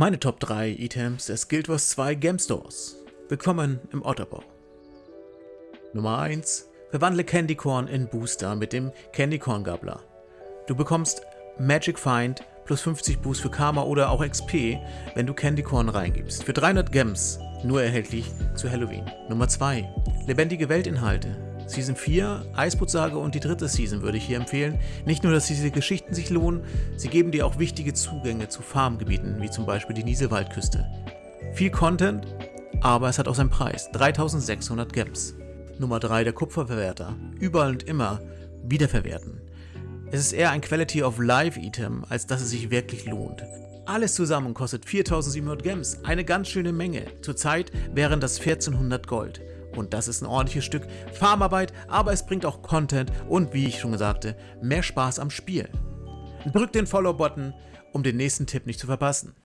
Meine Top 3 Items des Guild Wars 2 Game Stores. Willkommen im Otterbau. Nummer 1. Verwandle Candy Corn in Booster mit dem Candy Corn Gabler. Du bekommst Magic Find plus 50 Boost für Karma oder auch XP, wenn du Candy Corn reingibst. Für 300 Gems, nur erhältlich zu Halloween. Nummer 2. Lebendige Weltinhalte. Season 4, Eisbootsage und die dritte Season würde ich hier empfehlen. Nicht nur, dass diese Geschichten sich lohnen, sie geben dir auch wichtige Zugänge zu Farmgebieten, wie zum Beispiel die Nieselwaldküste. Viel Content, aber es hat auch seinen Preis. 3600 Gems. Nummer 3, der Kupferverwerter. Überall und immer wiederverwerten. Es ist eher ein Quality of Life Item, als dass es sich wirklich lohnt. Alles zusammen kostet 4700 Gems, eine ganz schöne Menge. Zurzeit wären das 1400 Gold. Und das ist ein ordentliches Stück Farmarbeit, aber es bringt auch Content und, wie ich schon sagte, mehr Spaß am Spiel. Drück den Follow-Button, um den nächsten Tipp nicht zu verpassen.